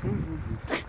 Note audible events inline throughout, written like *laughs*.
Tout juste.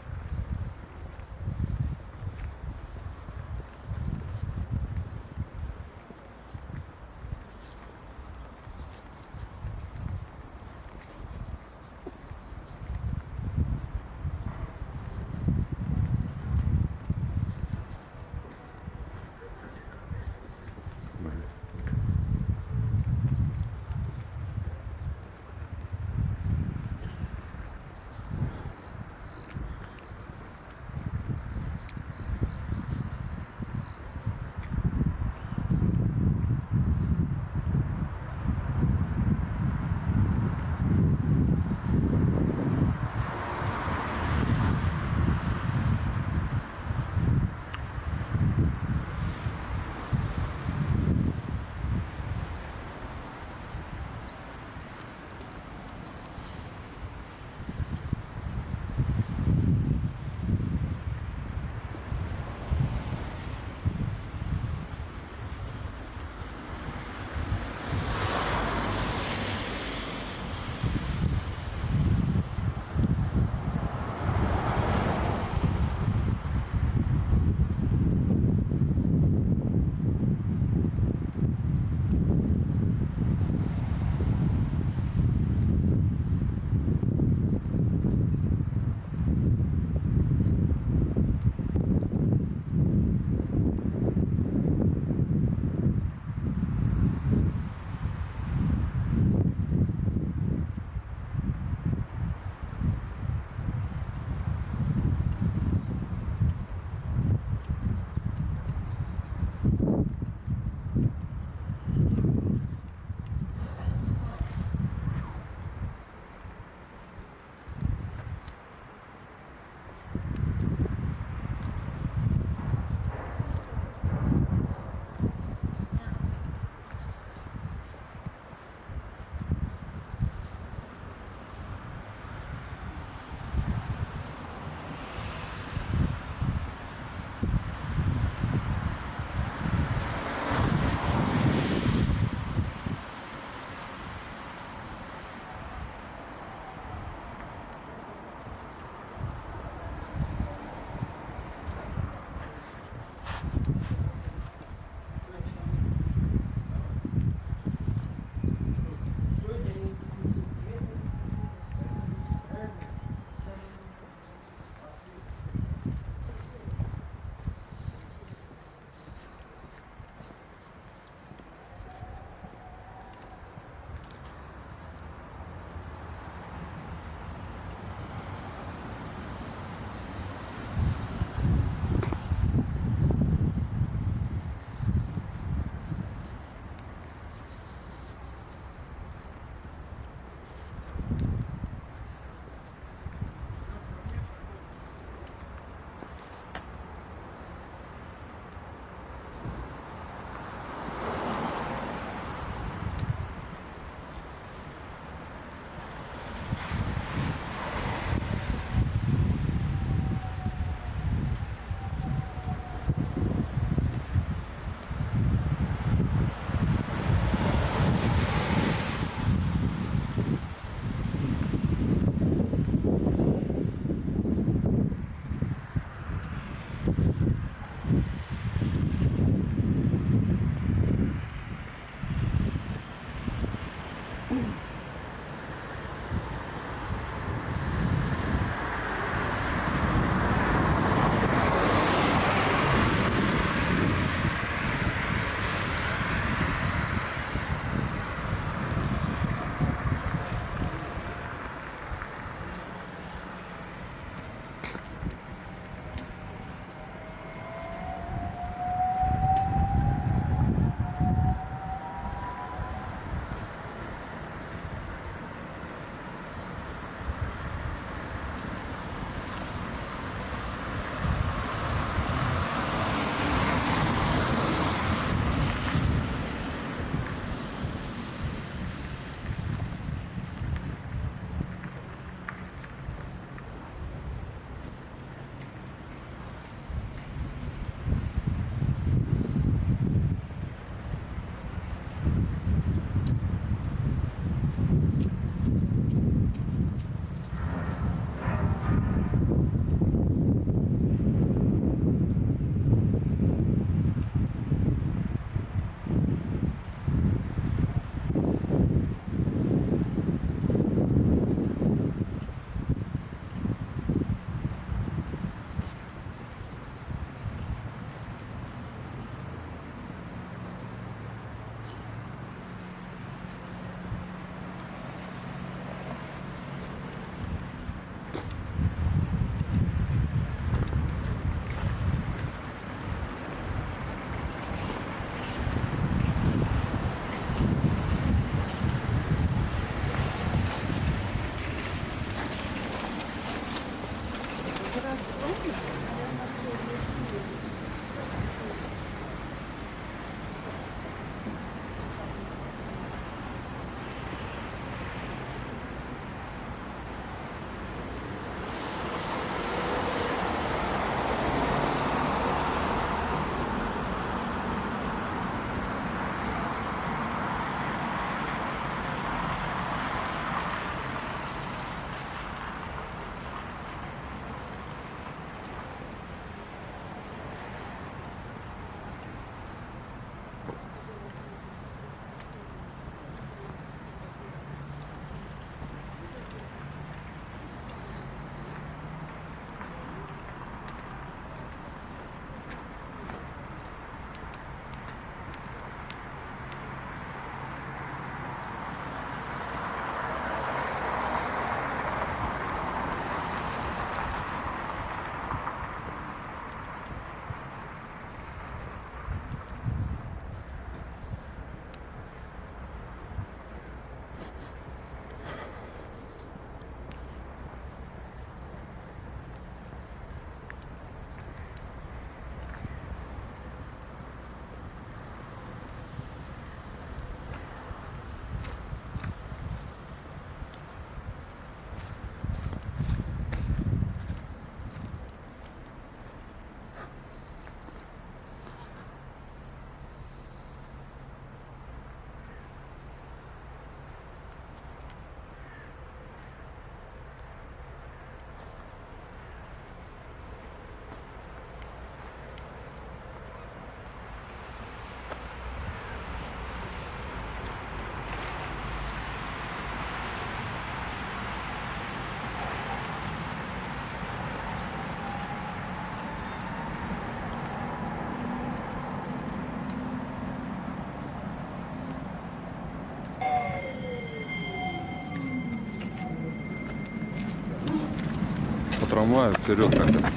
Трамвая вперед как это.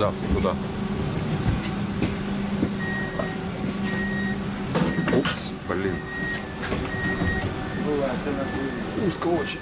Да, туда. Упс, блин. Узко очень.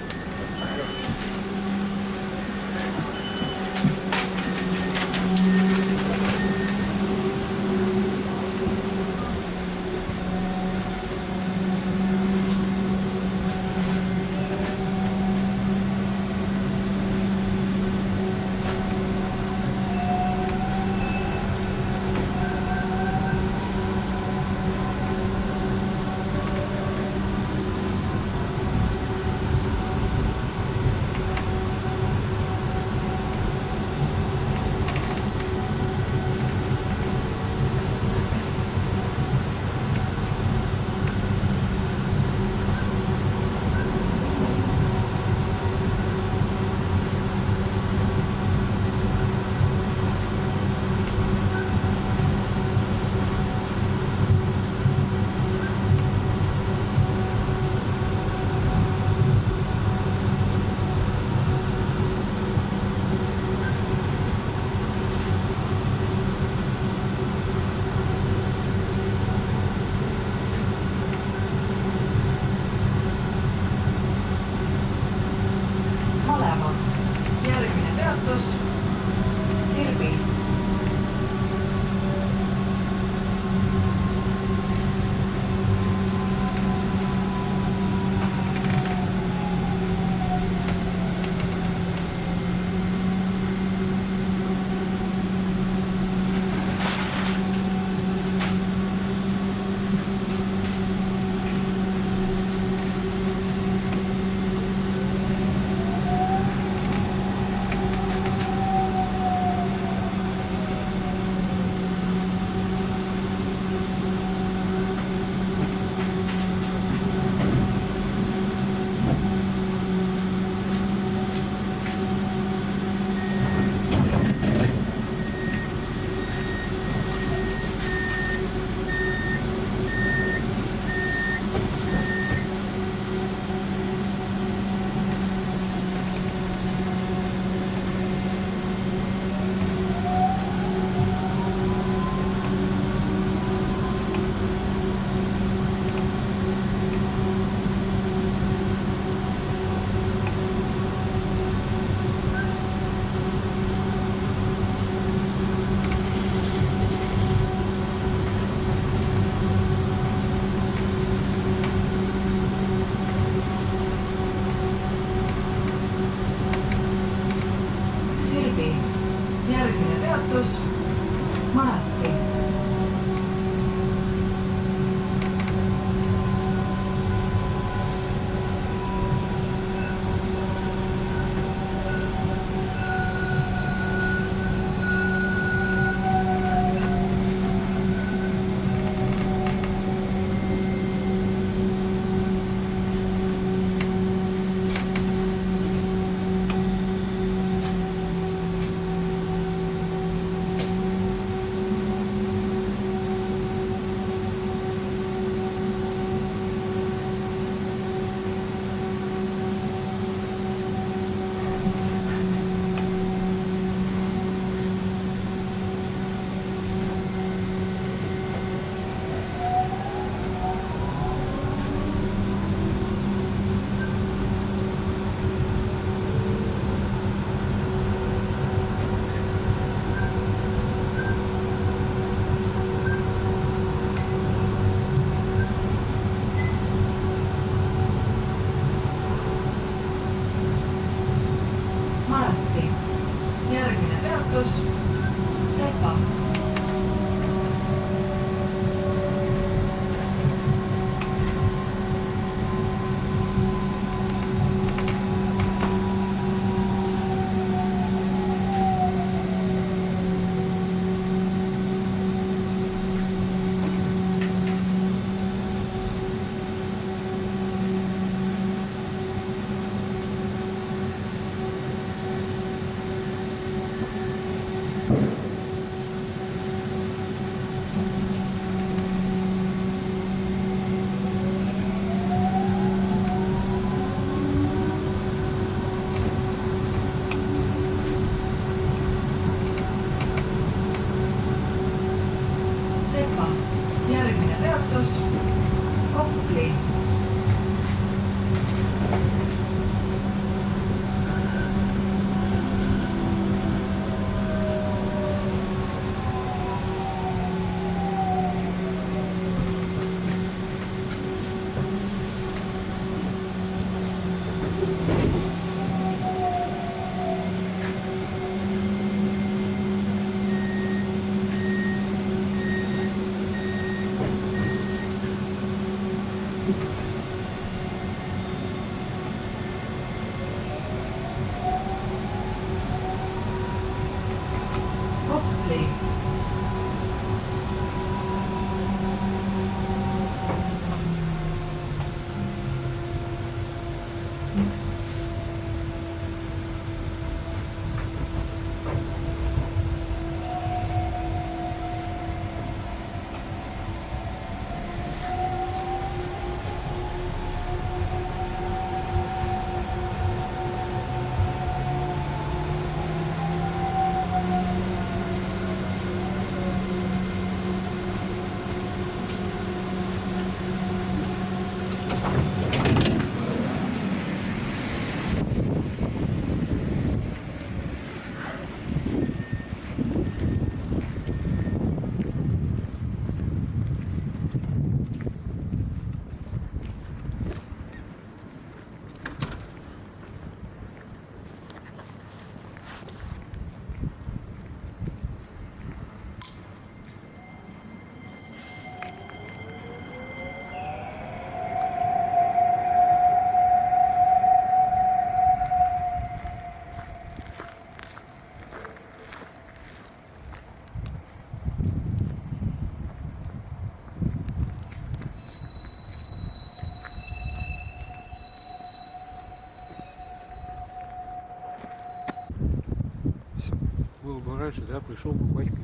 было бы раньше, да, пришел бы батька.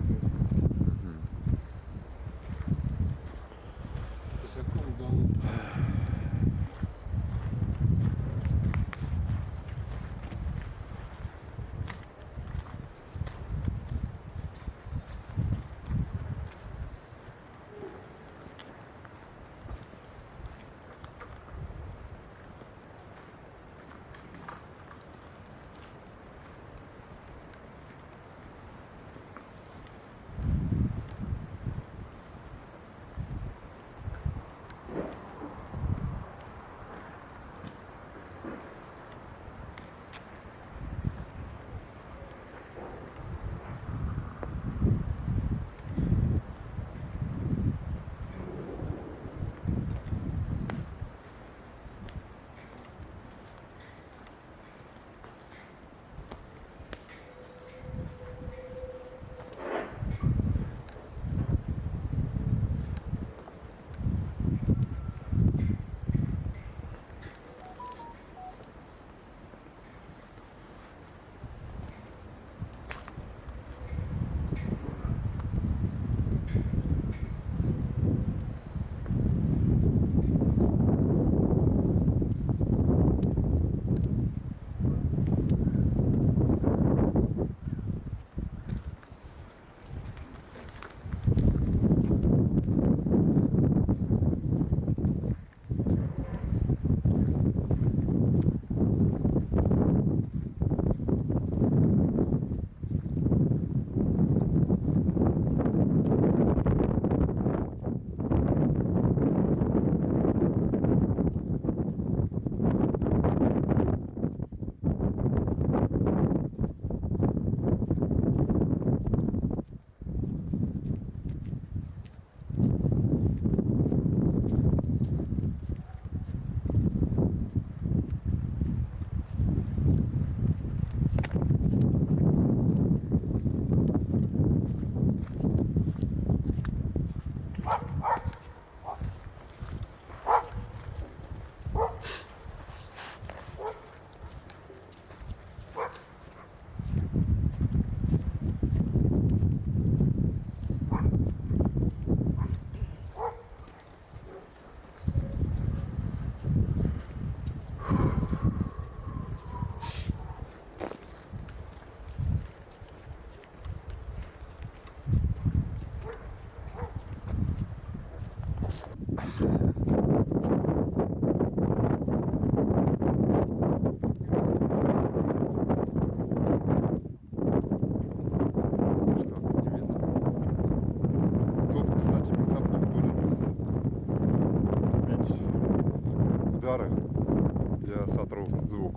звук.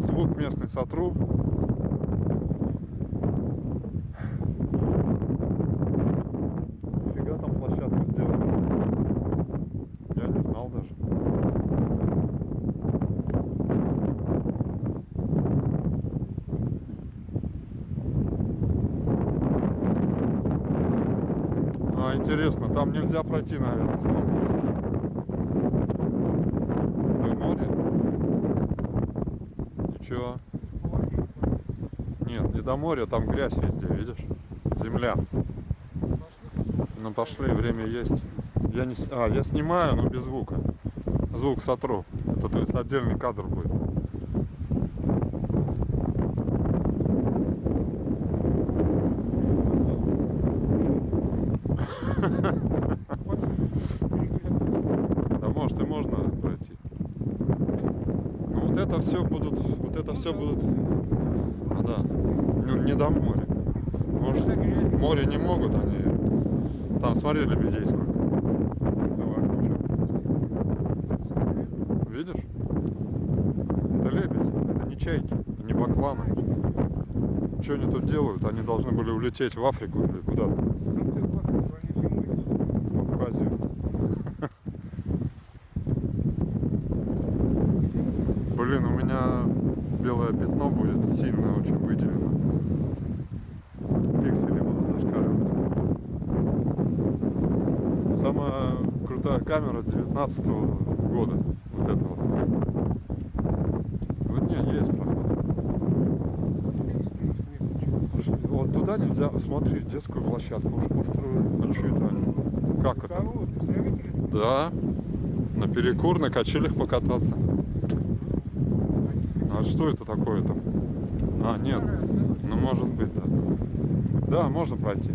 Звук местный сотру. Интересно, там нельзя пройти, наверное, Слава. До моря? Ничего. Нет, не до моря, там грязь везде, видишь? Земля. Ну пошли, время есть. Я не... с- А, я снимаю, но без звука. Звук сотру. Это то есть отдельный кадр будет. Да может и можно пройти. Ну вот это все будут, вот это все будут, ну да, ну не до моря. Может, море не могут они. Там смотри лебедей сколько. Целая куча. Видишь? Это лебеди, это не чайки, не бакланы. Что они тут делают? Они должны были улететь в Африку или куда-то, в Абхазию. Блин, у меня белое пятно будет сильно очень выделено. Пиксели будут зашкаливать. Самая крутая камера 19 года. Вот это вот. Вот не, есть проход. Вот туда нельзя, смотри, детскую площадку уже построили. А что это они? Как это? Да. На перекур, на качелях покататься. А что это такое там? А, нет. Ну, может быть, да. Да, можно пройти.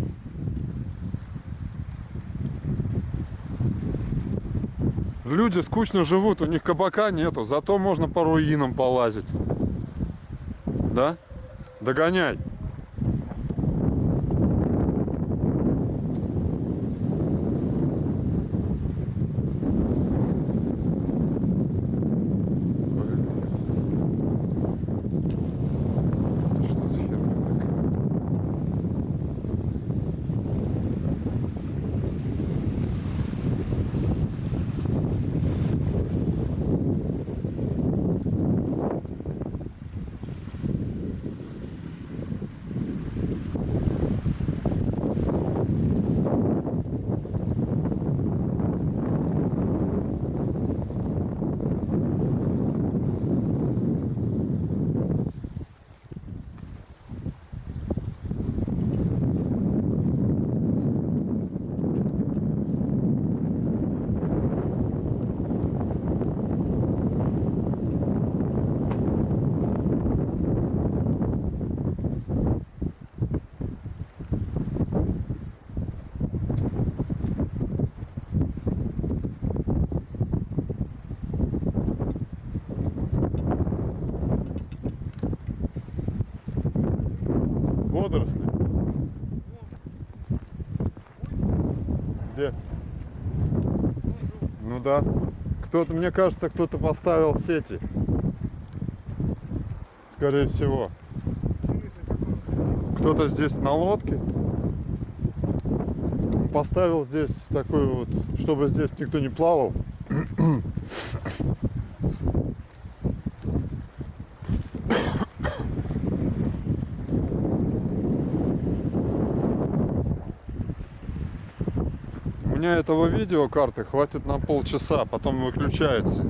Люди скучно живут, у них кабака нету, зато можно по руинам полазить. Да? Догоняй. Это что за херня такая? Водоросли. Где? Ну да. Кто-то, мне кажется, кто-то поставил сети. Скорее всего. Кто-то здесь на лодке поставил здесь такой вот, чтобы здесь никто не плавал. У меня этого видео карты хватит на полчаса, потом выключается.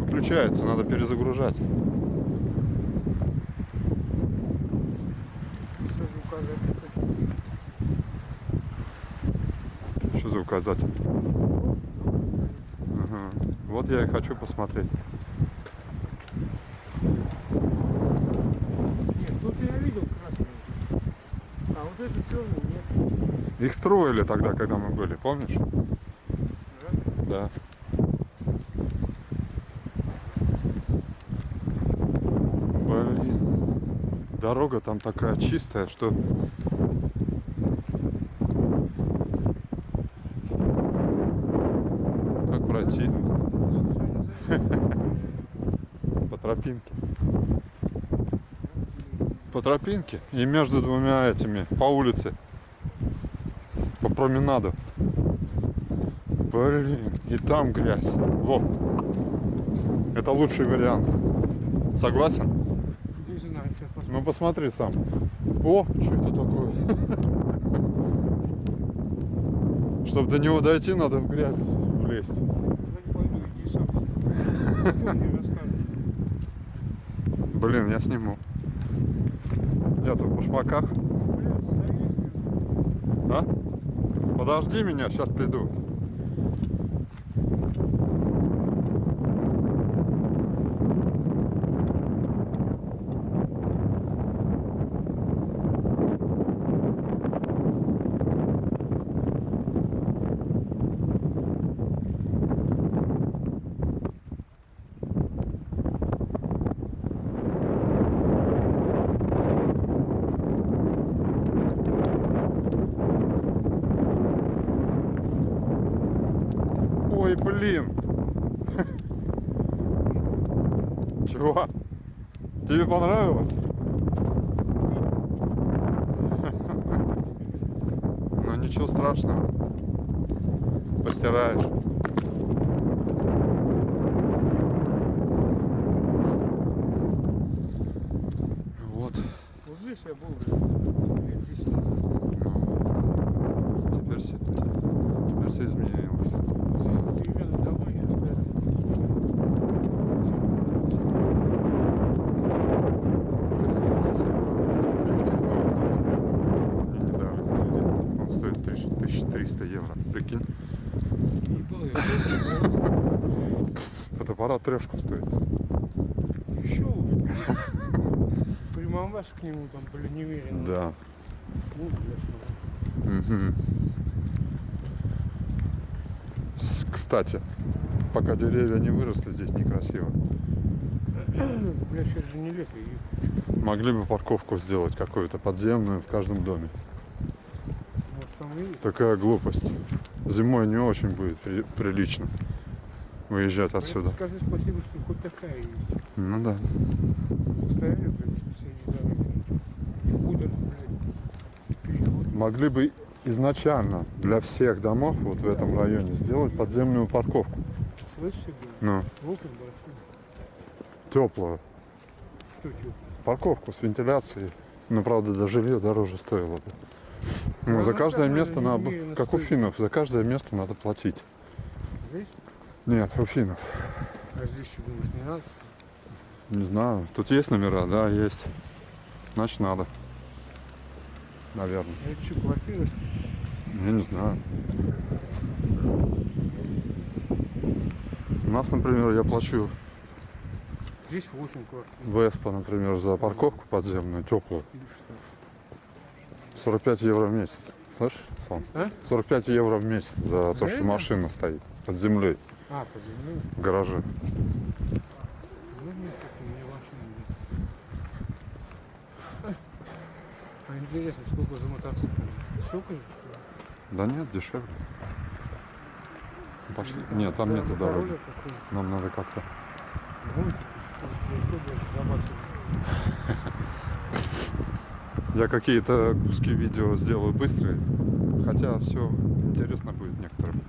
Выключается, надо перезагружать. Что за указатель? Ага. Вот я и хочу посмотреть. Нет, тут я видел красный. А вот это черный нет. Их строили тогда, когда мы были, помнишь? Да. Блин. Дорога там такая чистая, что... Как пройти? *laughs* По тропинке. По тропинке и между двумя этими, по улице. Променаду. Блин, и там грязь. Вот. Это лучший вариант. Согласен? Не знаю, сейчас посмотрим. Ну посмотри сам. О, что это такое? *laughs* Чтобы до него дойти, надо в грязь влезть. Блин, я сниму. Я тут в башмаках. Бля, подожди. А? Подожди меня, сейчас приду. Ой, блин. Чего? Тебе понравилось? Ну ничего страшного. Постираешь. Вот. Вот здесь я был, блядь, лет 10 назад. Ну, теперь все, теперь все изменилось. Деревянные дома еще стоят. Мне недавно Он стоит 1300 евро. Прикинь, Ебал я. Фотоаппарат трешку стоит. Еще лучше. Примамбас к нему там, блин, неверенно. Да. Ну, Кстати, пока деревья не выросли, здесь некрасиво. Бля, сейчас же не лето. и, Могли бы парковку сделать какую-то подземную в каждом доме. Может, Такая глупость. Зимой не очень будет при- прилично выезжать Блядь, отсюда. Скажи спасибо, что хоть такая есть. Ну да. Стояли, блядь, среди дороги. Блядь. Могли бы изначально для всех домов вот в этом районе сделать подземную парковку. Блядь? Ну, Окна большие. теплую. Что, что? Парковку с вентиляцией. Ну, правда, до жилье дороже стоило бы. Ну, Ну, за каждое место надо как у финнов, за каждое место надо платить. Здесь? Нет, у финнов. А здесь что, думаешь, не надо, что? Не знаю. Тут есть номера, да, есть. Значит, надо. Наверное. А это что, квартира, что? Я не знаю. У нас, например, я плачу Здесь 8 квартир. в Эспо, например, за парковку подземную, теплую. Или что? 45 евро в месяц. Слышишь, Сон? А? 45 евро в месяц за то, За что это? машина стоит под землей А, под землей? в гараже. Ну, так у меня машина. А интересно, сколько за мотоцикл? Столько же? Да нет, дешевле. Пошли. Нет, там нету Дорога дороги. Нам надо как-то. Я какие-то куски видео сделаю быстрые. Хотя все интересно будет некоторым.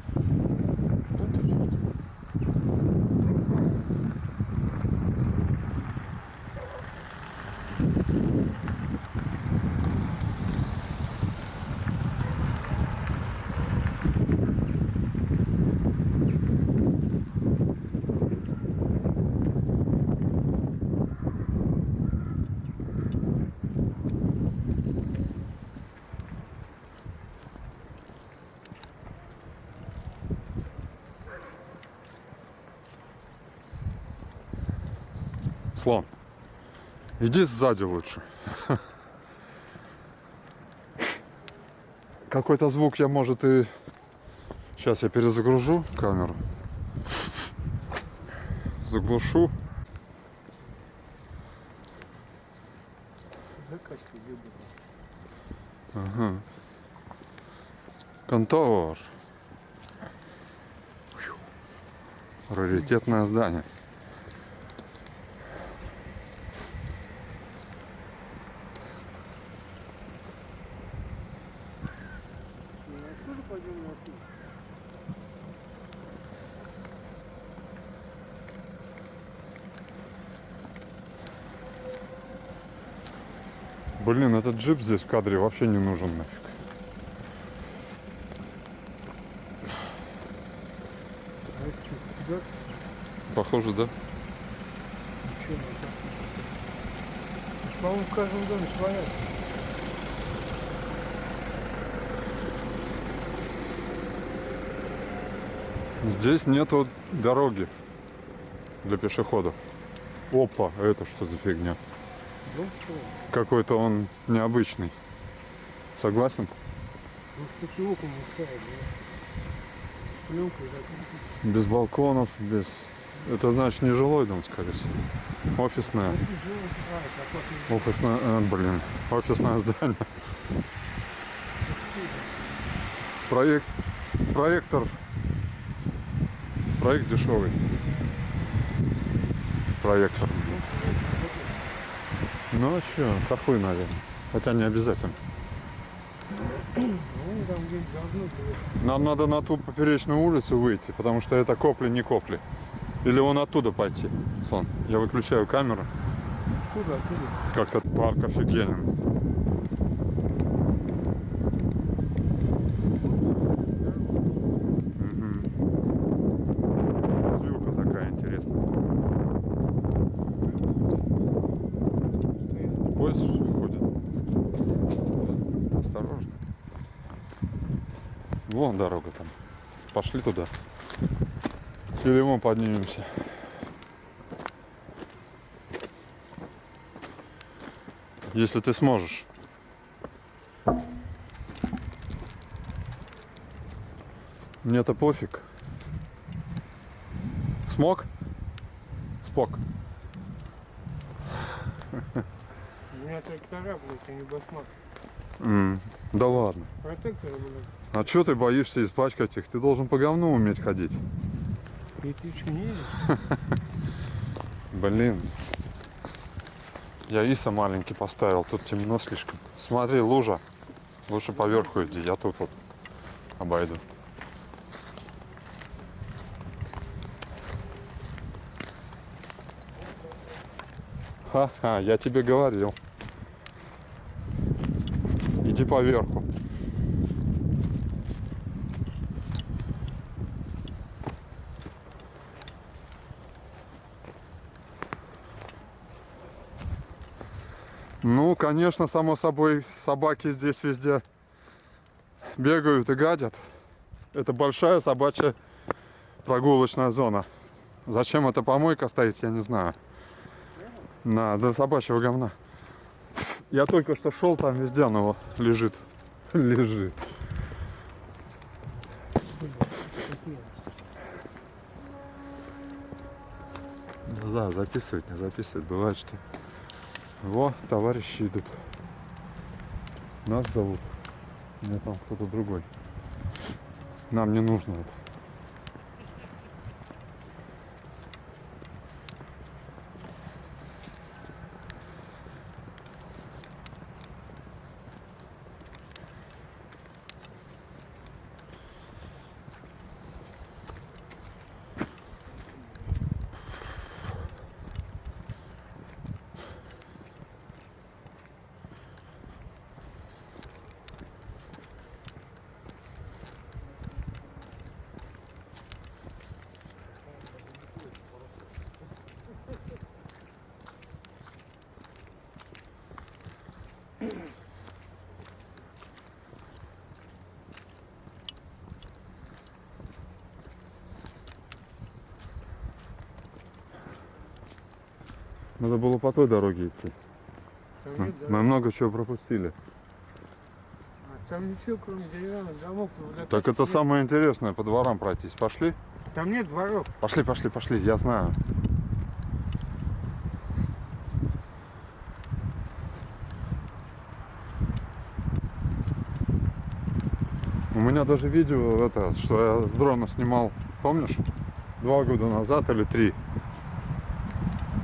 Слон, иди сзади лучше. Какой-то звук я, может, и... Сейчас я перезагружу камеру. Заглушу. Ага. Контор. Раритетное здание. Ну, отсюда пойдем на отсюда. Блин, этот джип здесь в кадре вообще не нужен нафиг. Похоже, да? По-моему, в каждом доме своя. Здесь нету дороги для пешеходов. Опа, это что за фигня? Какой-то он необычный. Согласен? Ну. Без балконов, без... Это значит не жилой дом, скорее всего. Офисное. Ну. А. Офисное, э, блин, офисное здание. Проект, проектор, проект дешевый. Проектор. Ну что, хохлы, наверное. Хотя не обязательно. Нам надо на ту поперечную улицу выйти, потому что это копли, не копли. Или вон оттуда пойти. Слон, я выключаю камеру. Куда, куда? Как-то парк офигенен. Мгм. Развилка такая интересная. Поезд ходит. Осторожно. Вон дорога там. Пошли туда. Телемом поднимемся. Если ты сможешь. Мне-то пофиг. Смог? Спок. Меня трактора, а не басмак. М, Да ладно. Протекторы, блядь. А что ты боишься испачкать их? Ты должен по говну уметь ходить. И ты? *laughs* Блин. Я Иса маленький поставил, тут темно слишком. Смотри, лужа. Лучше поверху иди, я тут вот обойду. Ха-ха, я тебе говорил. Иди поверху. Ну, конечно, само собой, собаки здесь везде бегают и гадят. Это большая собачья прогулочная зона. Зачем эта помойка стоит, я не знаю. На, для собачьего говна. Я только что шел, там везде оно лежит. Лежит. Да, записывать, не записывать. Бывает, что во, товарищи идут. Нас зовут. Мне там кто-то другой. Нам не нужно это. Надо было по той дороге идти. Там Мы, мы дорог. много чего пропустили. А Там ничего, кроме деревянных домов. вот Так это нет. самое интересное, по дворам пройтись. Пошли? Там нет дворов. Пошли, пошли, пошли, я знаю. У даже видео, это, что я с дрона снимал, помнишь? Два года назад или три.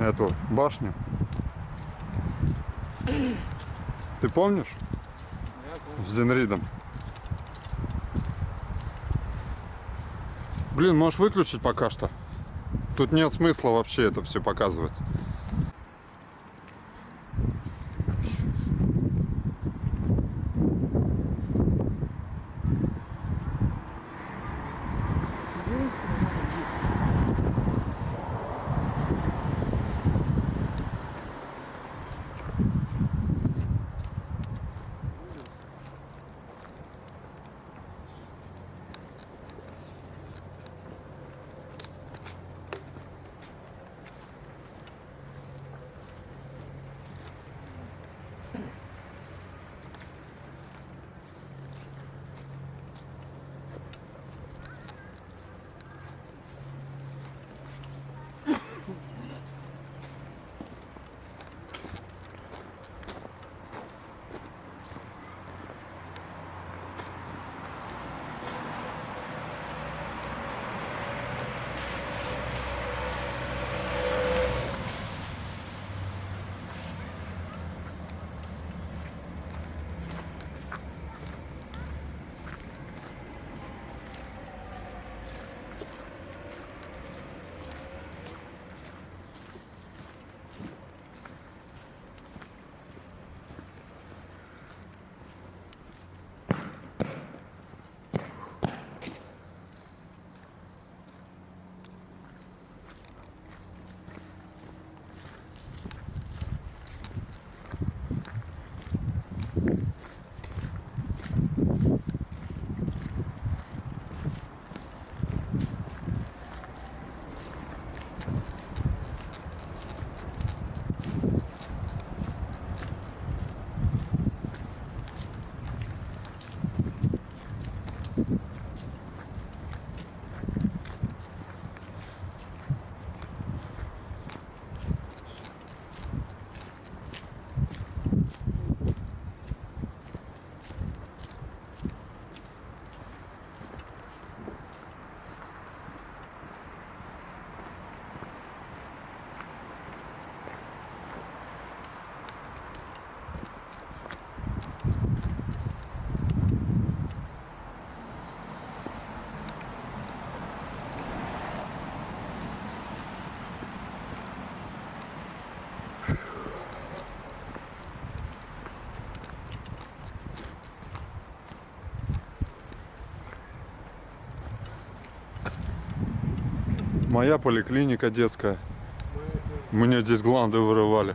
Эту башню. Ты помнишь? Помню. С Зенридом. Блин, можешь выключить пока что? Тут нет смысла вообще это все показывать. Моя поликлиника детская. Мне здесь гланды вырывали.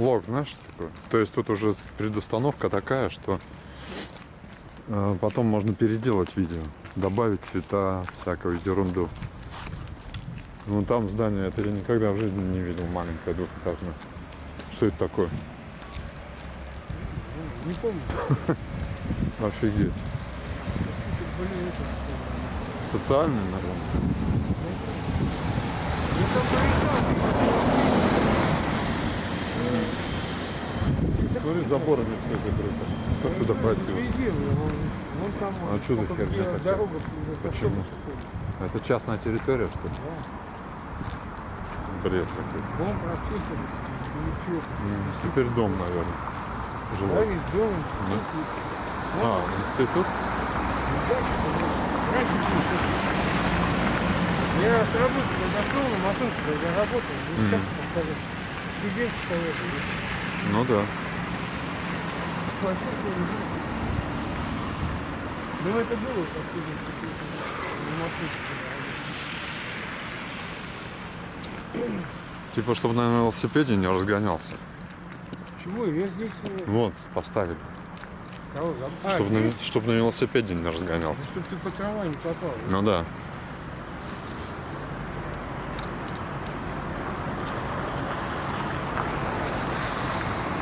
Лог, знаешь, что такое? То есть тут уже предустановка такая, что э, потом можно переделать видео, добавить цвета, всякую ерунду. Ну там здание, это я никогда в жизни не видел, маленькое двухэтажное. Что это такое? Ну, Не помню. *laughs* Офигеть. Социальный, наверное. Ну, там порешал. Смотри, заборами все закрыто. Как туда пройти? А что за херня такая? Почему? Это частная территория, что ли? Бред какой. Дом прочистили. Ничего. М, Теперь дом, наверное. Да, Жилой. весь дом, институт. А, институт? Я с работы когда шел, на машинке когда работал, ну, сейчас как студенческая это, Ну да. Ну, Ну это было как студенческая на машинке. Типа, чтобы на велосипеде не разгонялся. Чего? Я здесь э, Вот, поставили. кого? А, Чтобы на, здесь? чтоб на велосипеде не Ну, разгонялся. Чтоб ты по не попал. да? Ну да.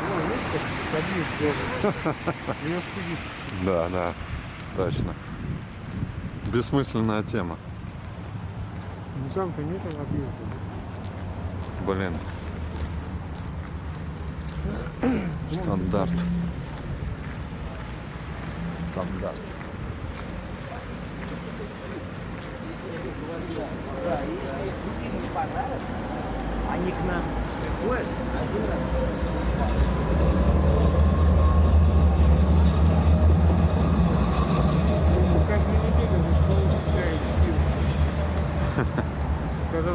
Ну, видишь, как таблиц делают. Велосипедист. Да, да. Точно. Бессмысленная тема. Ну там-то нет объекта. Блин. Стандарт. Стандарт. Да, если другим не понравится, они к нам приходят один раз.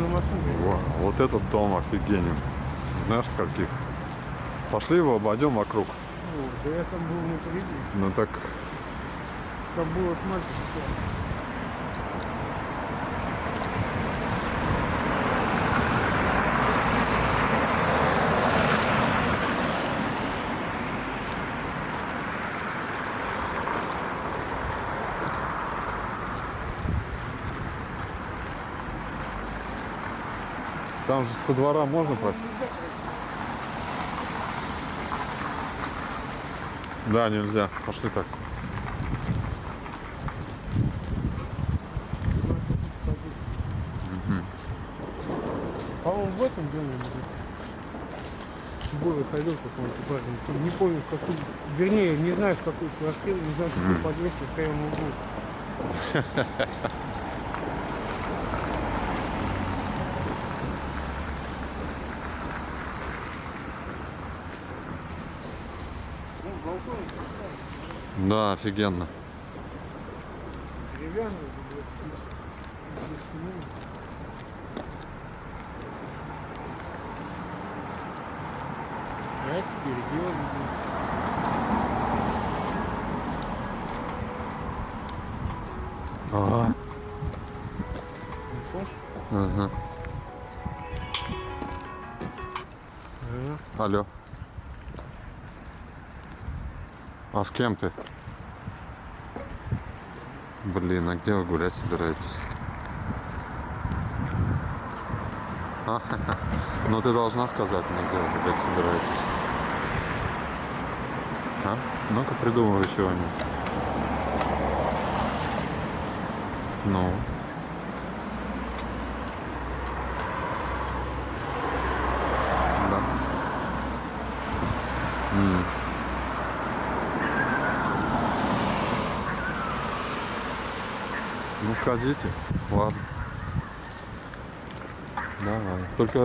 На машинке. Во, вот этот дом офигенен. Знаешь, с каких? Пошли его обойдем вокруг. О, Да я там был внутри. Ну так, Там было смотри. Там же со двора можно пройти? Да, нельзя. Пошли так. По-моему, в этом доме Было ходил какой-то парень. Не помню, в какую. Вернее, не знаю, в какую квартиру, не знаю, в каком подъезде стоял на углу. Ну, балкон Да, офигенно. деревянный Ага. Ага. Алло. А с кем ты? Блин, а где вы гулять собираетесь? А? *laughs* Ну ты должна сказать мне, где вы гулять собираетесь. А? Ну-ка придумывай чего-нибудь. Ну. Да. М. Ну сходите, ладно. Давай. Только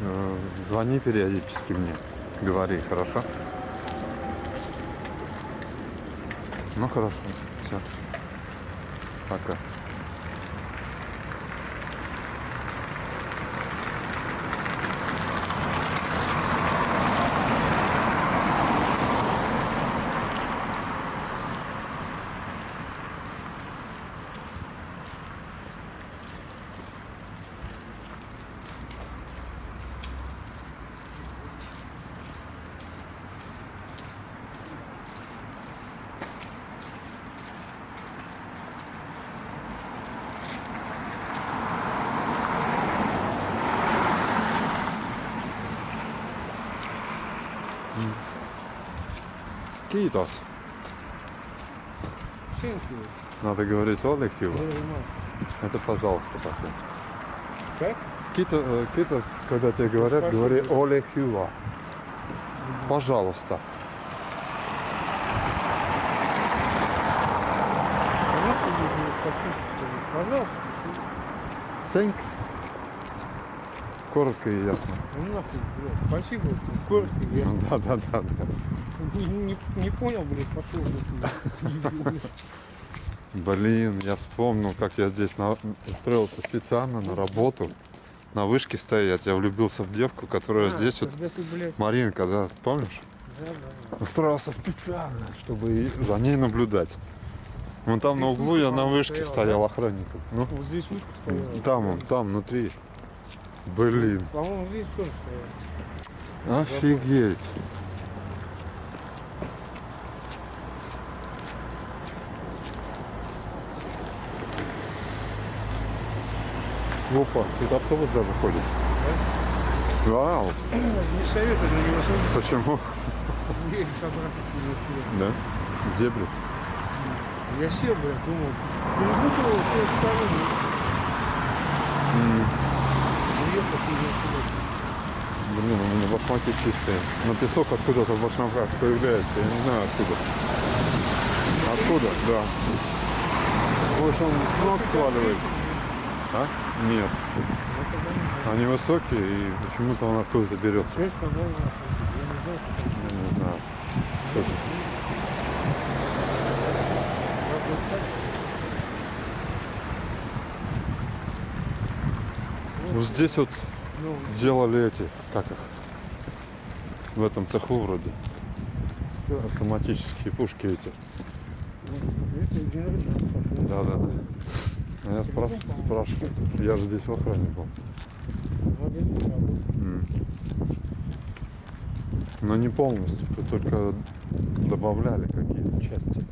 э, звони периодически мне. Говори, хорошо? Ну хорошо, все. Пока. You. Надо говорить. Very much. Это пожалуйста по-фински. Как? Кито, э, Китос, когда тебе говорят, Спасибо. говори Олег Хива. Пожалуйста. Пожалуйста. Thanks. Коротко и ясно. Ну нахуй. Спасибо. Коротко, я Ну да, да, да, да. Не, не- не понял, блядь, пошел. блядь. *laughs* Блин, я вспомнил, как я здесь на- устроился специально на работу. На вышке стоять. Я влюбился в девку, которая А, здесь вот. Ты, блядь, Маринка, да, помнишь? да, да. Устроился специально, чтобы за ней наблюдать. Вон там на Здесь углу я на вышке стояла, стоял охранником. Ну, Вот здесь вышка стояла. там он, там, внутри. Блин, По-моему, здесь тоже стояла. офигеть. Опа, тут автобус даже ходит. Вау, Не советую на него садиться. почему? Едешь обратно. Да? Где, блин? Я сел, блядь, думал, перепутал все стороны. Уехал туда, Блин, у меня башмаки чистые. Но песок откуда-то в башмаках появляется. Я не знаю откуда. Откуда? Да. Больше он с ног сваливается. А? Нет. Они высокие и почему-то он откуда-то берется. Я не знаю. Тоже. Вот здесь вот Ну, делали эти, как их? В этом цеху вроде. Автоматические пушки эти. Пошел. Да, да, да. А я спраш- спрашиваю. Я же здесь в охране был. Но не полностью, тут только добавляли какие-то части.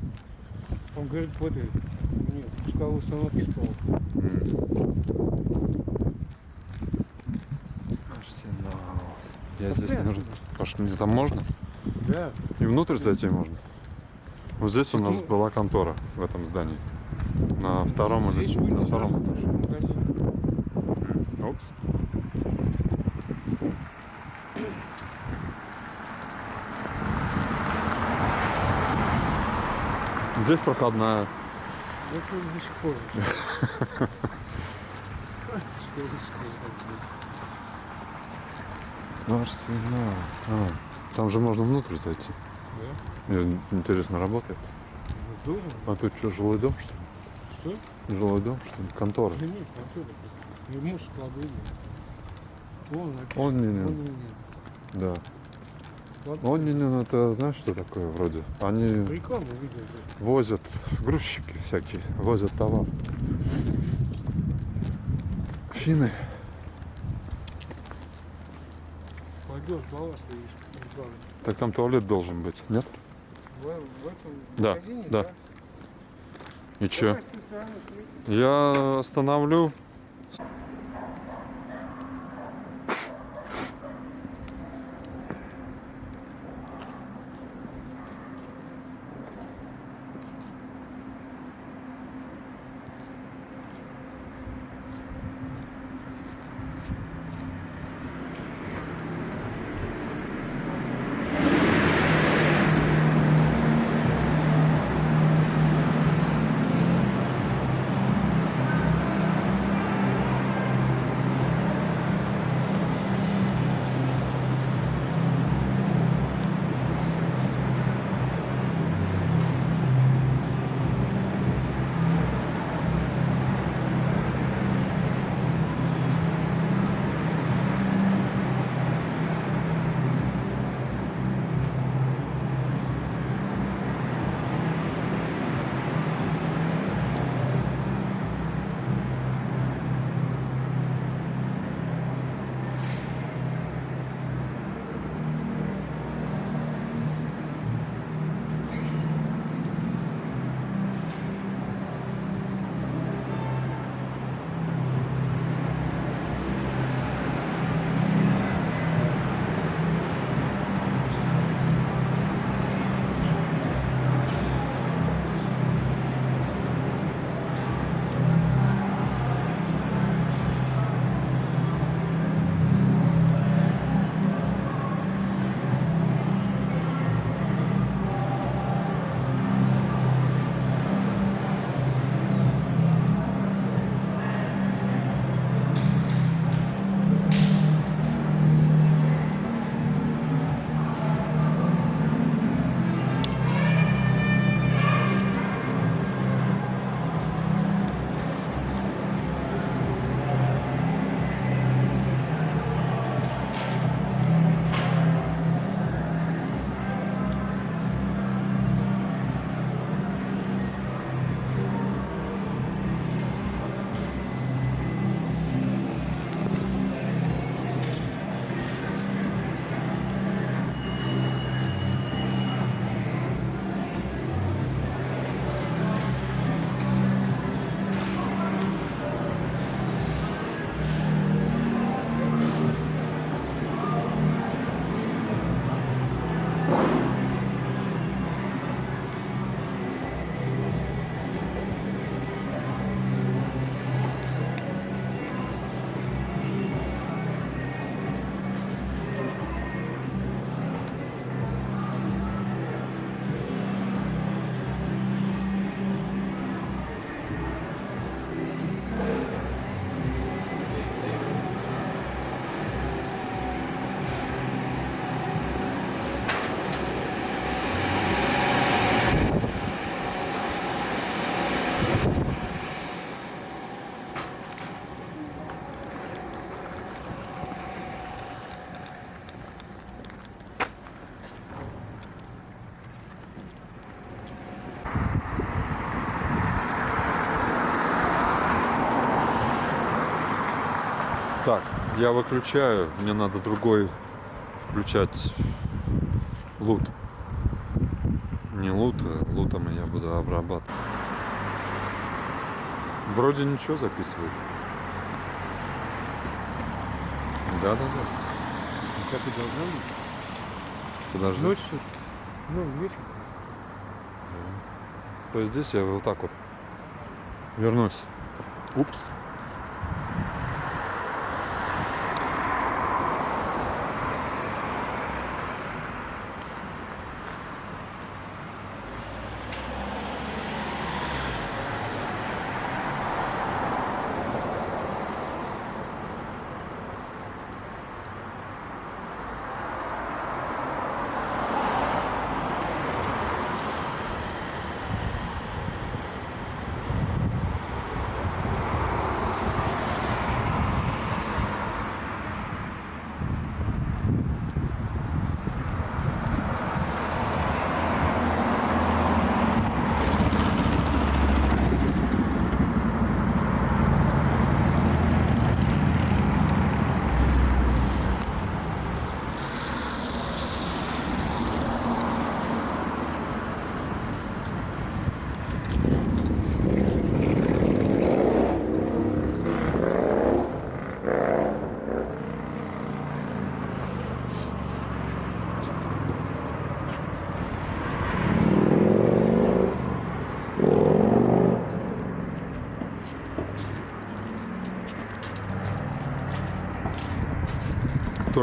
Он говорит, в этой, нет, пусковой установке спал. Арсенал. Я здесь нужен. Пошли, мне там можно? Да. И внутрь зайти можно. Вот здесь у нас Ну. была контора в этом здании. На втором Здесь на выйдешь втором этаже. Опс. Здесь проходная. Ну, тут до сих пор. *laughs* *laughs* Арсенал. А, там же можно внутрь зайти. Да. Интересно, работает? Ну. А тут что, жилой дом, что Что? Жилой дом, что ли? Контора. Да нет. Не муж склады. Написано. Он не, Он не, не- да. Он не, не, это знаешь, что такое вроде? Они Рекламу видел. да. возят, грузчики всякие, возят товар. Финны. Пойдешь, балласт бане. Так там туалет должен быть, нет? В, в этом Да, магазине, да. И чё? Я остановлю. Я выключаю. Мне надо другой включать лут. Не лут, а лутом я буду обрабатывать. Вроде ничего записывает. Да, да, да. Как и должно быть. Подожди. Ночью, ну, вечер. Стой здесь, я вот так вот вернусь. Упс.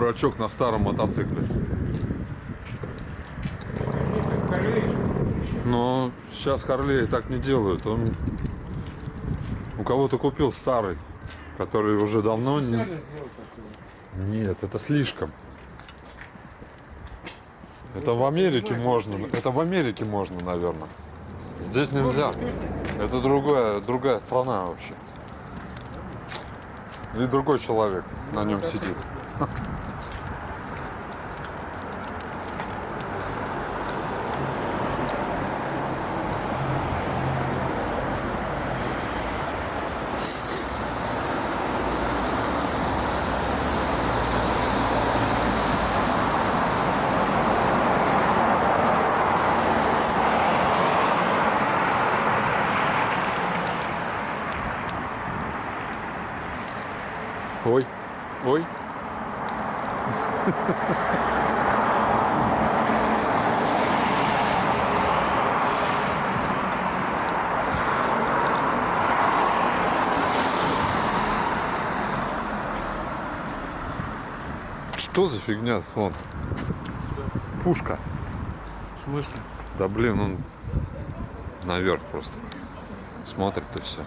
Дурачок на старом мотоцикле. Но сейчас Харлей так не делают. Он у кого-то купил старый, который уже давно не... Нет, это слишком. Это в Америке можно. Это в Америке можно, наверное. Здесь нельзя. Это другая, другая страна вообще. И другой человек на нем сидит. Ой, ой. Что за фигня, слон? Пушка. В смысле? Да блин, он наверх просто смотрит и все.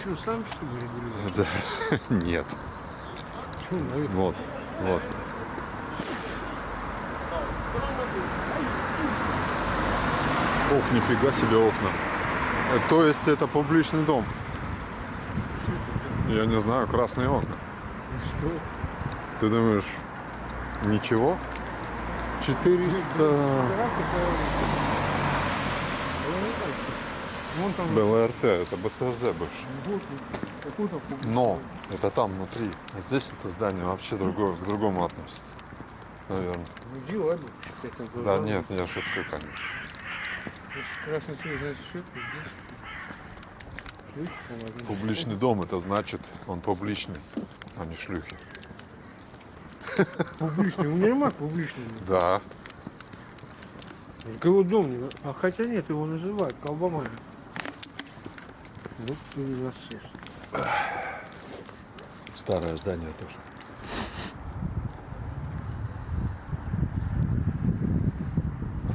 Что, сам что ли регулируешь? Да, *laughs* нет. Что, наверное? Вот, вот. Ох, нифига себе окна. Э, То есть это публичный дом? Я не знаю, красные окна. Что? Ты думаешь, ничего? 400... Вон там БЛРТ, это БСРЗ публичный. Но это там внутри. А здесь это здание вообще другое, к другому относится. Наверное. Да нет, я шучу, конечно. Публичный дом, это значит, он публичный, а не шлюхи. Публичный, универмаг публичный. Да. Так его дом. А хотя нет, его называют колбаман. Вот насос. Старое здание тоже.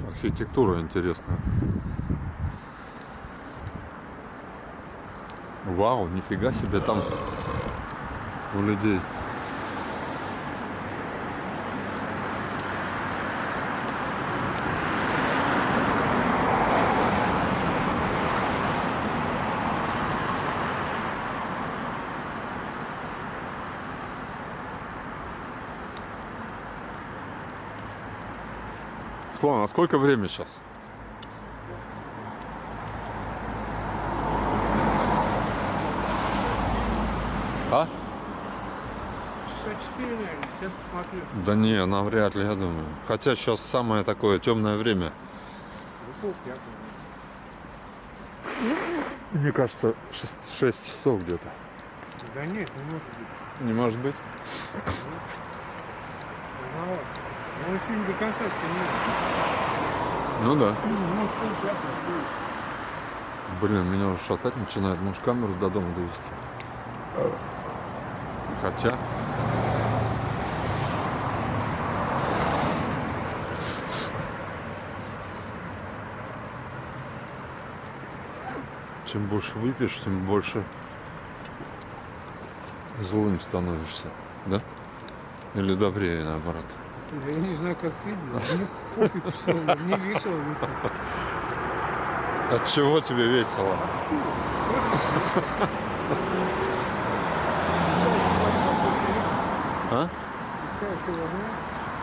Архитектура интересная. Вау, нифига себе там у людей. Слон, а сколько время сейчас? А? Часа 4, наверное. Сейчас посмотрю. Да не, навряд ли, я думаю. Хотя сейчас самое такое темное время. Ну. Мне кажется, 6, часов где-то. Да нет, не может быть. Не может быть? Рановато. Он еще не до конца стемнеет. Ну да. Ну. Блин, меня уже шатать начинает. Может камеру до дома довести. Хотя. Чем больше выпьешь, тем больше злым становишься. Да? Или добрее наоборот. Да я не знаю, как ты. Мне пофиг все, мне весело. От чего тебе весело? А?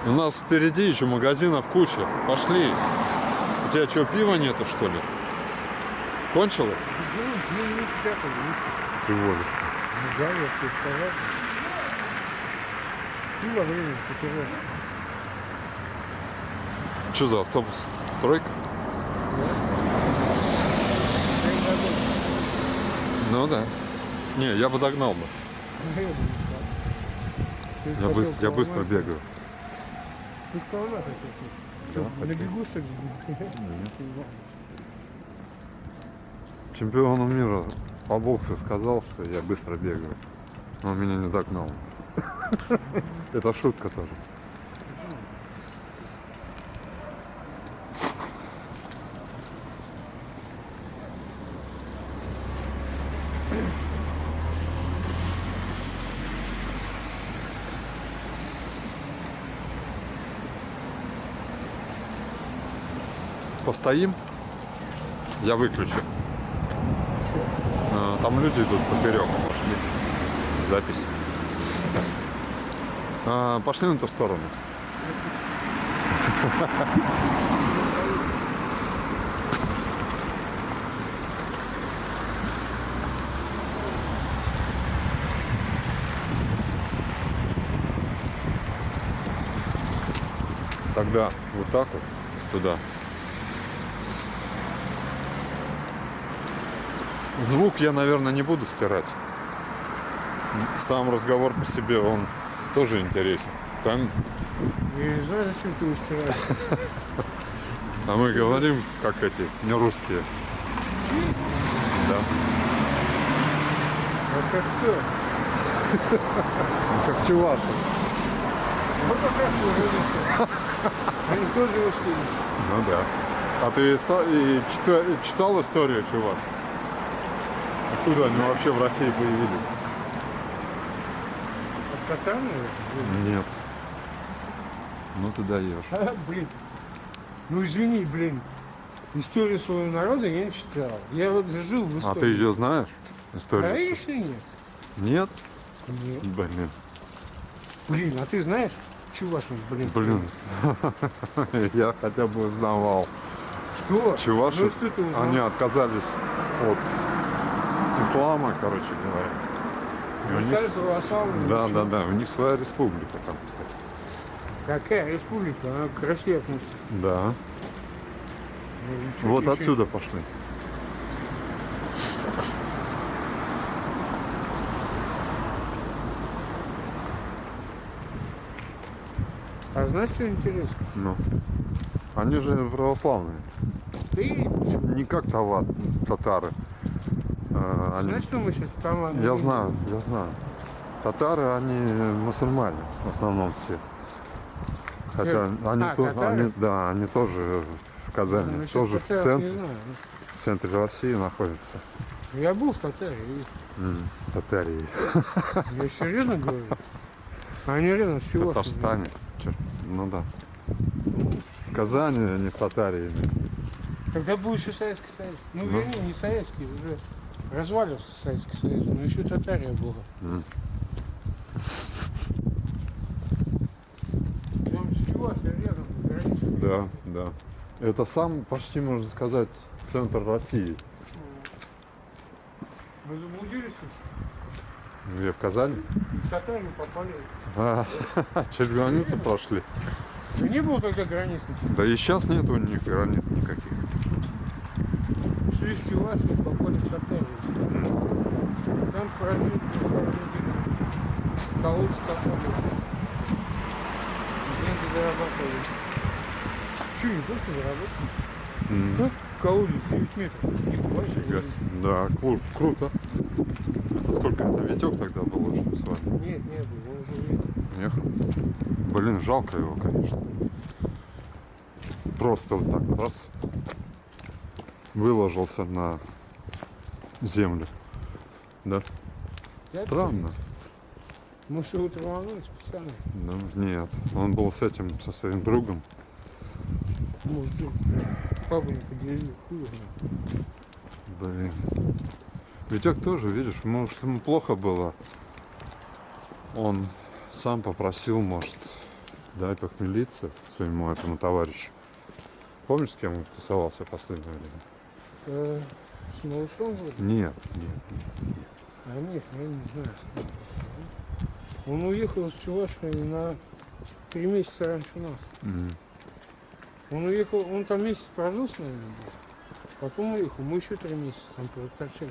У нас впереди еще магазинов куча. Пошли. У тебя что, пива нету, что ли? Ну, Всего лишь. да, я тебе сказал. Ты во время потерял. Что за автобус? Тройка? Ну да. Не, я бы догнал бы. Я, быс- я быстро бегаю. Ты же колома хотел. Да, Что, на хотел. бегу, что ли? Чемпиону мира по боксу сказал, что я быстро бегаю. Он меня не догнал. *laughs* Это шутка тоже. Постоим? Я выключу. А, Там люди идут поперек. Запись. А, пошли на ту сторону. Тогда вот так вот туда. Звук я, наверное, не буду стирать. Сам разговор по себе, он тоже интересен. Там, не знаю, зачем ты его стираешь. *laughs* а мы говорим, как эти, не русские. Да. А как кто? Как чуваши. Вот как Они тоже стирят. Ну да. А ты и и читал историю чувак? Откуда они вообще в России появились? От наверное? Нет. Ну ты даешь. А, *laughs* блин. Ну извини, блин. Историю своего народа я не читал. Я вот жил в А истории. ты ее знаешь? Историю? Конечно нет. Нет? Нет. Блин. Блин, а ты знаешь? Чувашин, блин. Блин. *laughs* Я хотя бы узнавал. Что? Чуваши, Ну что они отказались от ислама, короче говоря. И у них. Да, да, да. У них своя республика там, кстати. Какая республика? Она к России относится. Да. Ну, Вот отсюда пошли. А знаешь, что интересно? Ну. Они же православные. Ты Не как тава- татары. А, они- знаешь, что мы сейчас там... Я знаю, я знаю. Татары, они мусульмане в основном все. Хотя они, а, то- татары? они- да, они тоже в Казани, Насчет тоже в центре, в центре России находятся. Я был в Татаре, и М, Татарии. я *laughs* серьезно говорю. Они рядом с В Чувашией. Татарстане. Ну да. В Казани, а не в Татарии. Когда был еще Советский Союз. Ну, Ну. вернее, не Советский, уже развалился Советский Союз, но еще Татария была. Прям с Чувашией рядом, на границе. Да, да. Это сам, почти можно сказать, центр России. Мы заблудились? Где, в Казани? В Татарию попали. А, *laughs* через границу прошли. Да не было тогда границ. Да и сейчас нет у них границ никаких. Шли с Чувашии и попали в Татарию. Там прожили, колодцы копали. Деньги зарабатывали. Че, не больше заработали? М, Ну, колодец 9 метров. Не бывает. фига себе. Да, кру- круто. Это сколько это Витек тогда был уже с вами? Нет, не было, он уже уехал. Ехал. Блин, жалко его, конечно. Просто вот так раз выложился на землю. Да? Странно. Может, его траванули специально? Ну, нет. Он был с этим, со своим другом. Может, папу не поделили, хуй. Блин. Витек тоже, видишь, может ему плохо было. Он сам попросил, может, дай похмелиться своему этому товарищу. Помнишь, с кем он тусовался в последнее время? Э, С малышом вроде? Нет, нет. А нет, я не знаю. Он уехал из Чувашии на три месяца раньше нас. М. Он уехал, он там месяц прожил с нами, потом уехал, мы еще три месяца там проторчали.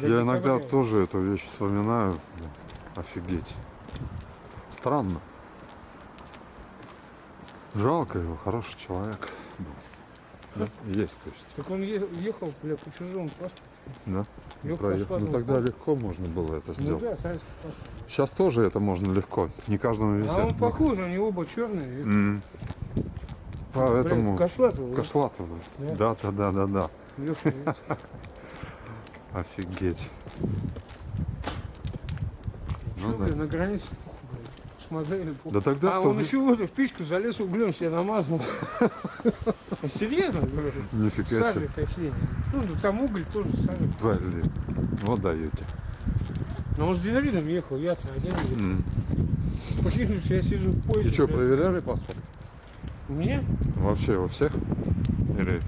До Я иногда тоже эту вещь вспоминаю. Офигеть. Странно. Жалко его, хороший человек. Да? Есть, то есть. Так он ехал, бля, по чужому паспорту. Да? Проехал. Ну тогда легко можно было это Ну сделать. да. Сейчас тоже это можно легко. Не каждому везет. А он похож, они оба черные. М. Поэтому. Кошлатова. Да. Да, да, да, да, да. *laughs* Офигеть. Ну Что, да. на границе похуй. Да тогда А он еще в эту в печку залез углем себе намазал. *laughs* Серьезно, говорю? Нифига себе. Тащили. Ну, там уголь тоже сажи. Блин. Вот даете. Но он с динаридом ехал, я-то один. ехал. Что я сижу в поезде. И что, проверяли паспорт? Мне? Вообще у всех? Или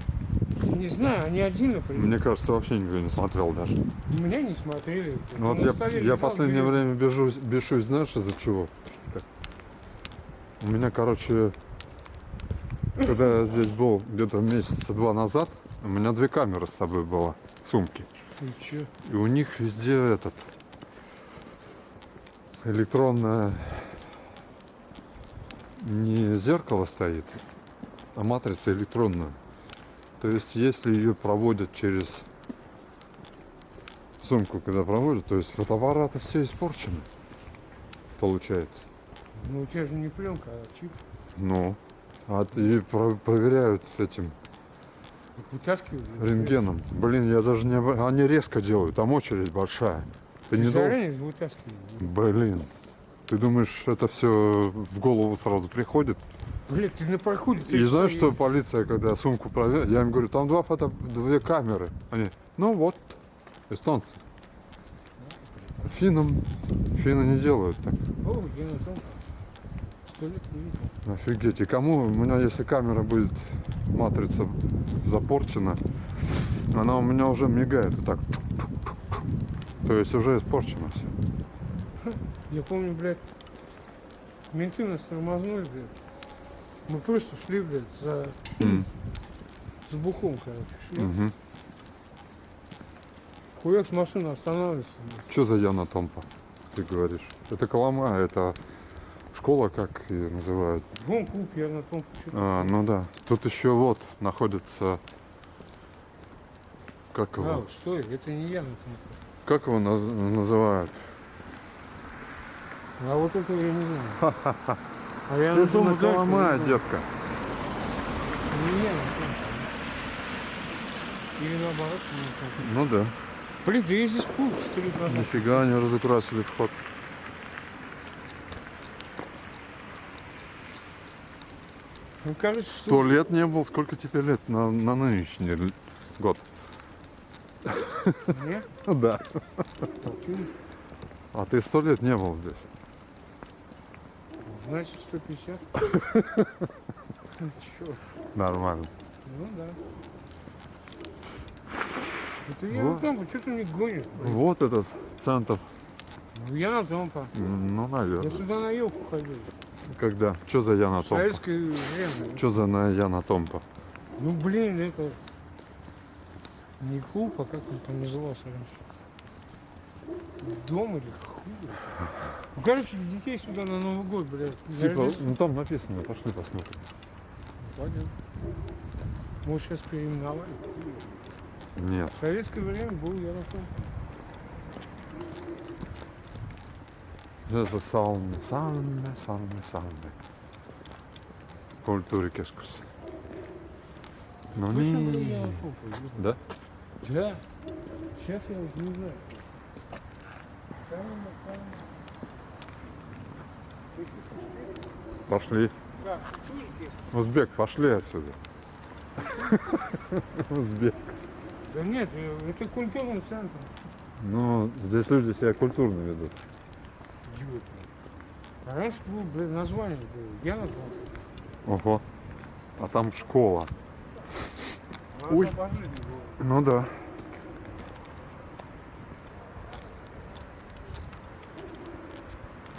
Не знаю, они отдельно проверяли. мне кажется, вообще никто не смотрел даже. Меня не смотрели. Ну, вот я, я последнее время бежусь, бешусь, знаешь, из-за чего? У меня, короче, когда я здесь был где-то месяца два назад, у меня две камеры с собой было, сумки. Чё? И у них везде этот электронное не зеркало стоит, а матрица электронная. То есть, если ее проводят через сумку, когда проводят, то есть фотоаппараты все испорчены, получается. Ну, у тебя же не пленка, а чип. Ну, а и про- проверяют с этим Так Вытаскивали. рентгеном. Блин, я даже не... Они резко делают, там очередь большая. Ты не должен... Блин, ты думаешь, это все в голову сразу приходит? Блядь, ты на проходе. ты И знаешь, что, полиция, когда сумку проверяет, я им говорю, там два фото, две камеры. Они, ну вот, эстонцы. Финнам, финны не делают так. О? Сто лет не видел. Офигеть. И кому, у меня если камера будет, матрица запорчена, она у меня уже мигает и так. То есть уже испорчено все. Я помню, блядь, менты нас тормознули, блядь. Мы просто шли, блядь, за... с бухом, короче, шли. Угу. Хуяк с машины останавливается. блядь. Что за Яна Томпа, ты говоришь? Это Колома, это школа, как ее называют. Вон клуб, я на том что А, ну да. Тут еще вот находится... Как его? А, стой, это не я на том. Как его наз- называют? А вот этого я не знаю. А я на том знаю. детка. Не я на том. Или наоборот. Ну да. Блин, да я здесь пул сто лет назад. Нифига они разукрасили вход. Ну, что... Сто лет не был, сколько тебе лет на, на нынешний год? Мне? *laughs* Да. А ты сто лет не был здесь. Значит, 150. Ну, чё? Нормально. Ну да. Это я Вот. на Томпа, что ты мне гонишь? Вот этот центр. Ну, Я на Томпа. Ну, Я наверное. сюда на елку ходил. Когда? Что за Яна Томпа? советское время. Что за на Яна Томпа? Ну блин, это не клуб, а как он там назывался раньше? Дом или хуй? Ну, короче, детей сюда на Новый год, блядь. Типа, ну там написано, пошли посмотрим. Пойдем. Может, сейчас переименовали. Нет. В советское время был я на Культуре кескус. Ну Точно был не. я на том. Да? Да. Сейчас я уже не знаю. Пошли. Узбек, пошли отсюда. *laughs* Узбек. Да нет, э, это культурный центр. Ну, здесь люди себя культурно ведут. Идиот. А раньше было, блин, название было. Я на том. Ого. А там школа. А Ой. Ну да.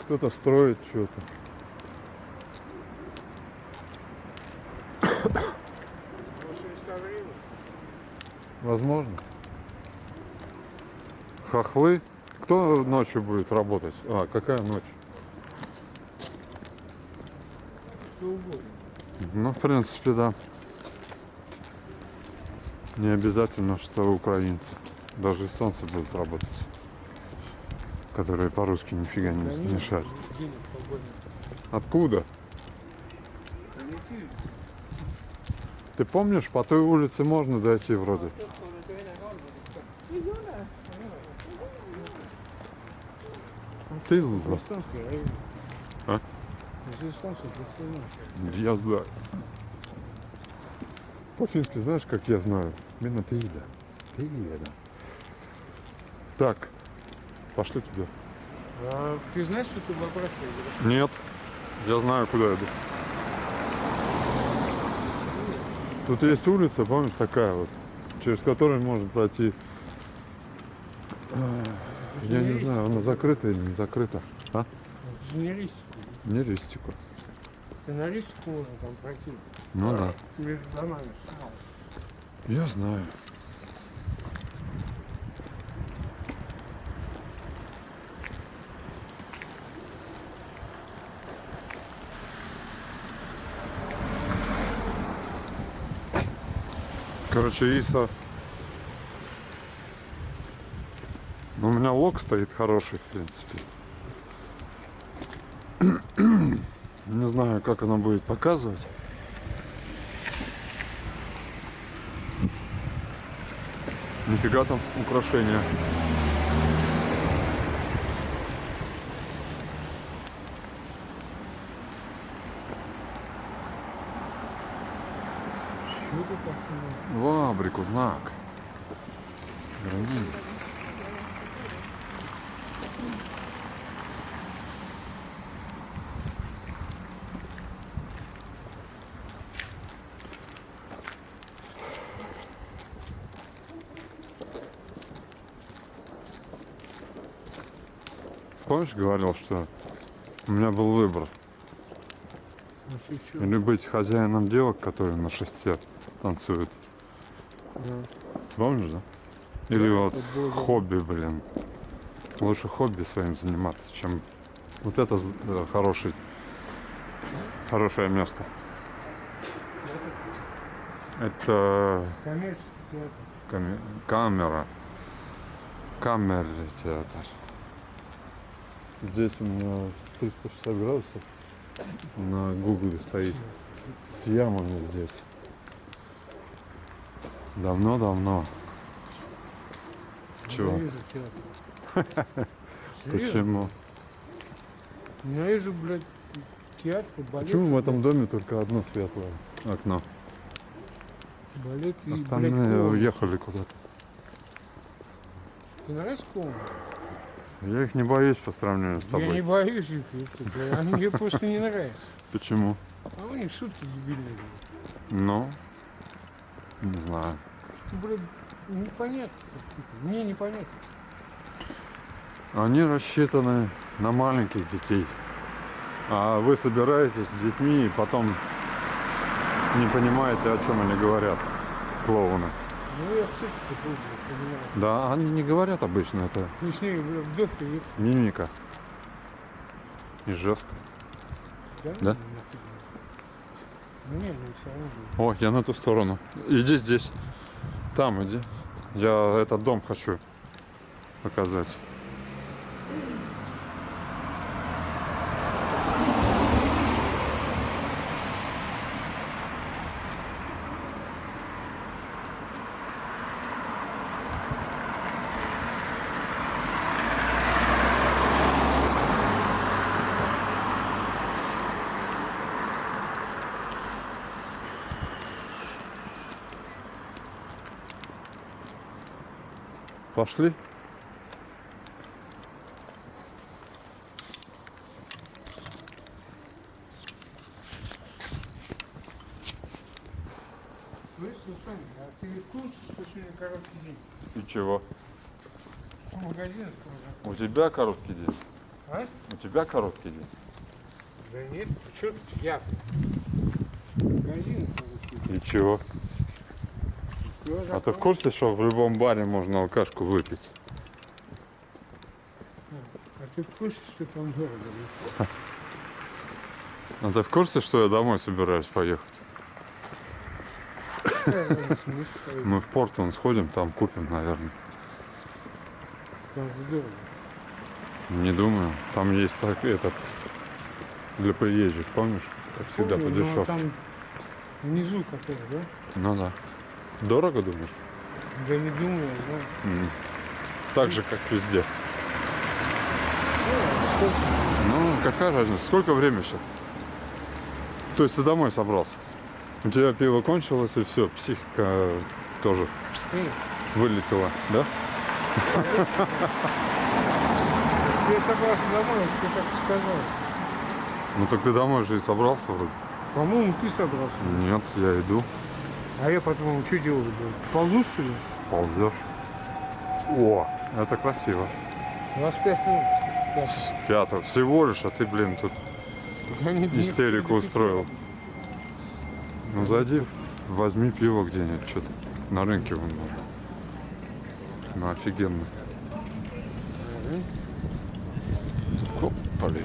Кто-то строит что-то. Возможно. Хохлы. Кто ночью будет работать? А, какая ночь? Ну, в принципе, да. Не обязательно, что украинцы. Даже эстонцы будут работать. Которые по-русски нифига не, не шарят. Откуда? Ты помнишь, по той улице можно дойти вроде? Ты луза. Эстонский район. А? Я знаю. По-фински знаешь, как я знаю? Именно ты да. Ты да. Так, пошли туда. А ты знаешь, что ты бобрат Нет, я знаю, куда иду. Тут есть улица, помнишь, такая вот, через которую можно пройти. Я не знаю, она закрыта или не закрыта. А? Инженеристику. Не ристику. Сценаристику можно там пройти. Ну да. Между домами. Я знаю. Короче, Иса... Ну, у меня лог стоит хороший, в принципе. *clears throat* Не знаю, как она будет показывать. Нифига там украшения. Что ты так В Абрику знак. Гранит. Помнишь, говорил, что у меня был выбор. Чё? Или быть хозяином девок, которые на шесте танцуют. Да. Помнишь, да? Или Да, вот было хобби, блин. Лучше хобби своим заниматься, чем вот это з- э, хороший, хорошее место. Это каме- камера. Камерный театр. Здесь у меня 360 градусов на гугле стоит. С ямами здесь. Давно-давно. Чего? Театр. Серьезно? *laughs* Почему? Ненавижу, блядь, театр, балет. Почему в этом доме только одно светлое окно? Балет и, блядь, Остальные клоун. уехали куда-то. Ты нравится клоун? Я их не боюсь по сравнению с Я не тобой. боюсь их, они мне просто не нравятся. Почему? А у них шутки дебильные. Ну, не знаю. Ну, блядь, Непонятно. Мне непонятно. Они рассчитаны на маленьких детей. А вы собираетесь с детьми и потом не понимаете, о чем они говорят, клоуны. Ну я в цирке был, понимаю. Да, они не говорят обычно, это Точнее, в детстве нет. мимика и жесты. Да? Да? Ну. Ну нет, ну все равно. О, я на ту сторону. Иди здесь. Там иди. Я этот дом хочу показать. Пошли. Слышь, Сусань, а ты в курсе, что сегодня короткий день? И чего? Что магазин? У тебя короткий день? А? У тебя короткий день? Да нет, что тут я? Магазин. И чего? А ты в курсе, что в любом баре можно алкашку выпить? А ты в курсе, что там дорого? А ты в курсе, что я домой собираюсь поехать? Мы в Портон сходим, там купим, наверное. там же дорого. Не думаю. Там есть так, этот для приезжих, помнишь? Как всегда по Помню, но дешевке. Там внизу какой да? Ну да. Дорого думаешь? Да не думаю, да. М. Так же, как везде. Ну, какая разница? Сколько время сейчас? То есть ты домой собрался? У тебя пиво кончилось, и все, психика тоже вылетела, да? я собрался домой, ты так сказал. Ну так ты домой же и собрался вроде. По-моему, ты собрался. Нет, я иду. А я по-твоему, что делать буду? Ползу, что ли? Ползешь. О, это красиво. 25 минут. Да. Пятого. Всего лишь, а ты, блин, тут Так они не истерику предупредили. устроил. Ну зайди, возьми пиво где-нибудь, что-то. На рынке вон можно. Ну офигенно. Опали.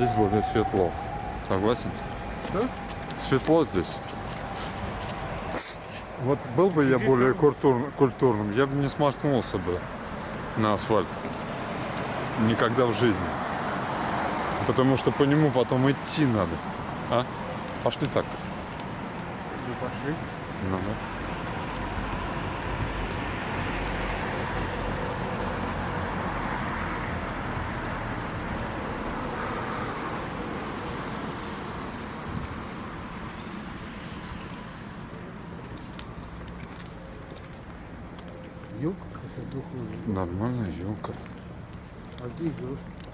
Здесь более светло. Согласен? Что? Светло здесь. Вот был бы я более культур- культурным, я бы не смахнулся бы на асфальт. Никогда в жизни. Потому что по нему потом идти надо. А? Пошли так. Ну, пошли. Ну, да.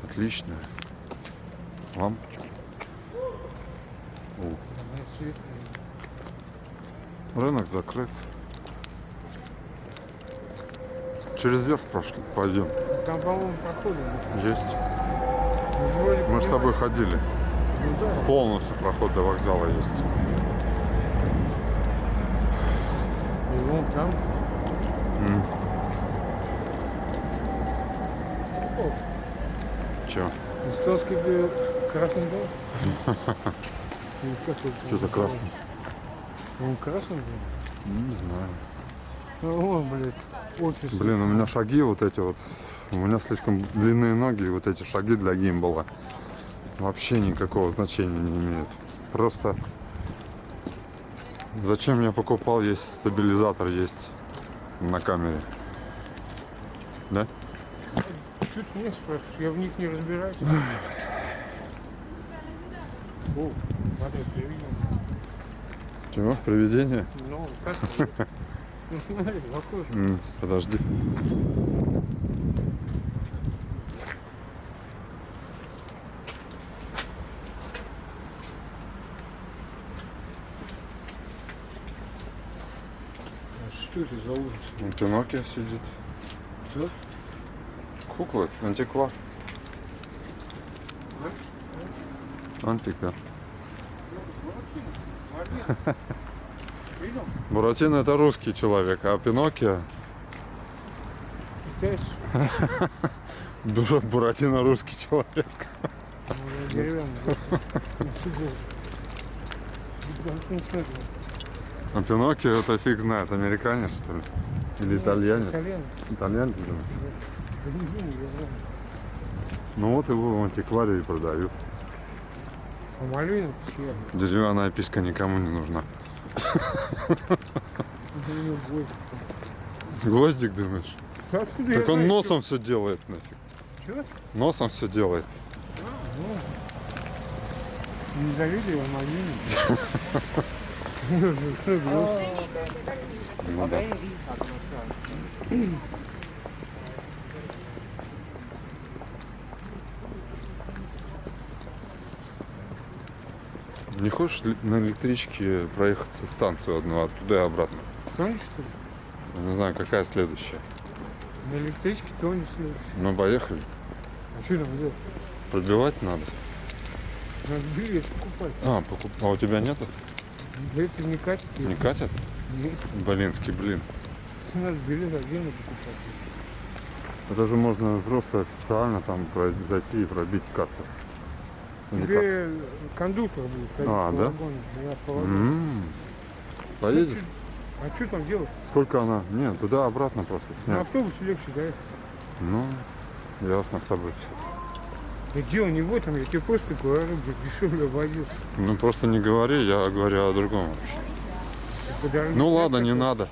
Отличная. Лампочка. О, рынок закрыт. Через верх прошли. Пойдем. Там, по-моему, проходим. Есть. Мы вроде Мы с тобой ходили. Ну. Полностью проход до вокзала есть. И вон там. О, Че? Был красный там Что за красный? Он красный был? Не знаю. Ну, вон, блядь, офис. Блин, у меня шаги вот эти вот. У меня слишком длинные ноги, и вот эти шаги для гимбала вообще никакого значения не имеют. Просто зачем я покупал, если стабилизатор есть на камере? Да? Не спрашиваешь, я в них не разбираюсь. О, смотри, привидел. Чего? Привидение? Ну, как? *laughs* Ну, смотри. М, Подожди. Что это за ужас? Вон Пиноккио сидит. Кто? Куклы, антиквар. Антик, да. Видел? Буратино это русский человек, а Пиноккио Буратино русский человек. А Пиноккио это фиг знает, американец что ли? Или итальянец? Итальянец. Итальянец, да. Ну вот его в антикварии продают. А чья? Деревянная писька никому не нужна. Гвоздик. Думаешь? Откуда Так он носом все делает нафиг. Носом все делает. Не завидую, а малину. Ну, гвоздь? Ну да. Не хочешь на электричке проехаться станцию одну оттуда и обратно? Тонешь, что ли? Не знаю, какая следующая. На электричке тонешь. следующий. Ну, поехали. А что там делать? Пробивать надо. Надо билет покупать. А, покуп... а у тебя нету? Этого не катит. Не катят? Нет. Блинский, блин. Надо билет отдельно покупать. Это же можно просто официально там зайти и пробить карту. Тебе кондуктор будет ходить А, по да? вагону. М. Поедешь? А что там делать? Сколько она? Нет, туда-обратно просто На снять. автобусе легче, да? Ну, ясно с тобой все. Где у него там? Я тебе просто говорю, где дешевле водил. Ну просто не говори, я говорю о другом вообще. Ну ладно, не надо.